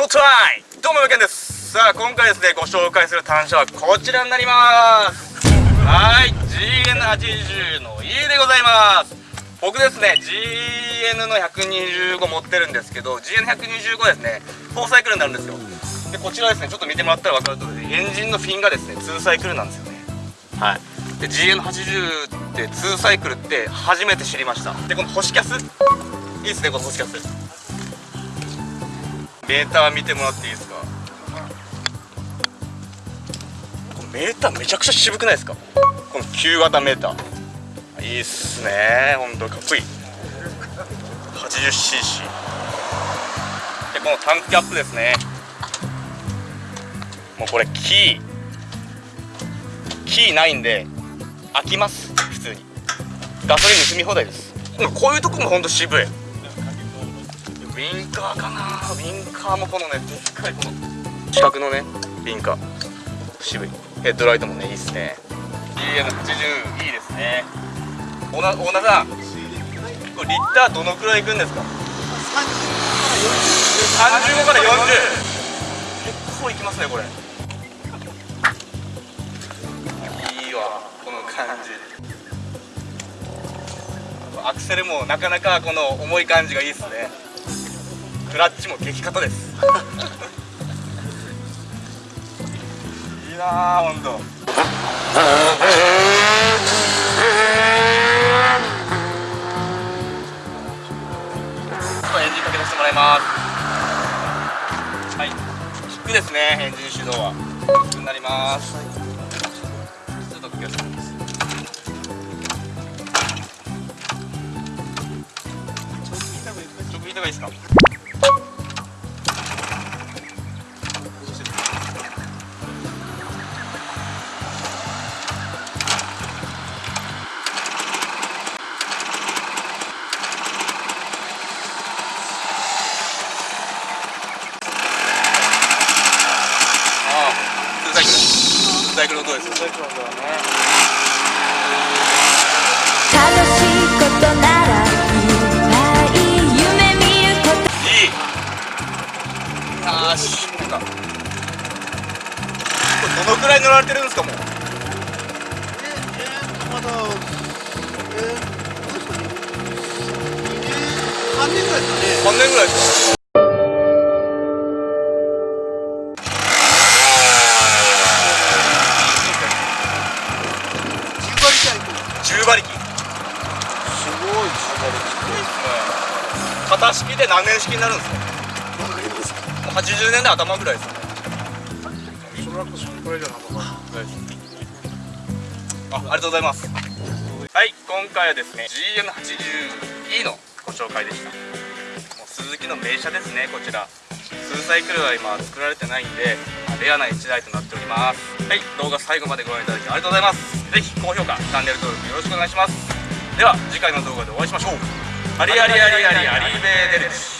ショータイムどうも、ケンです。さあ、今回ですね、ご紹介する単車はこちらになります。はい、GN80 の E でございます。僕ですね、GN の125持ってるんですけど GN125 ですね、4サイクルになるんですよ。で、こちらですね、ちょっと見てもらったら分かる通りエンジンのフィンがですね、2サイクルなんですよね。はい。で GN80 って2サイクルって初めて知りました。でこの星キャス。いいですねこの星キャス。メーター見てもらっていいですか？メーターめちゃくちゃ渋くないですか？この旧型メーター。いいっすね。ほんとかっこいい。80cc でこのタンクキャップですね。もうこれキー。キーないんで開きます。普通に。ガソリン盗み放題です。こういうとこもほんと渋いウィンカーかな。ウィンカーもこのねでっかいこの四角のねウィンカー渋い。ヘッドライトもねいいっすね。GN80 いいですね。オーナーさんこれリッターどのくらいいくんですか？35から40結構いきますねこれ。感じ。アクセルもなかなかこの重い感じがいいっすねクラッチも激硬です。いいなあほんとエンジンかけさせてもらいます。はい。キックですねエンジン始動は。キッになります。ちょっと気をつけてがいいですか？サイクルの音ですよ。楽しいことならよしこれどのくらい乗られてるんですか。もうええまだえー、3年ぐらいですかね。3年ぐらいですかすごい10馬力すごいですね。型式で何年式になるんですか？80年代頭ぐらいですねそれはそれくらいじゃなかったあありがとうございます。はい今回はですね GN80E のご紹介でした。もう鈴木の名車ですねこちら。数サイクルは今作られてないんでレアな1台となっております。はい動画最後までご覧いただきありがとうございます。ぜひ高評価チャンネル登録よろしくお願いします。では次回の動画でお会いしましょう。ありありありありありベーデルです。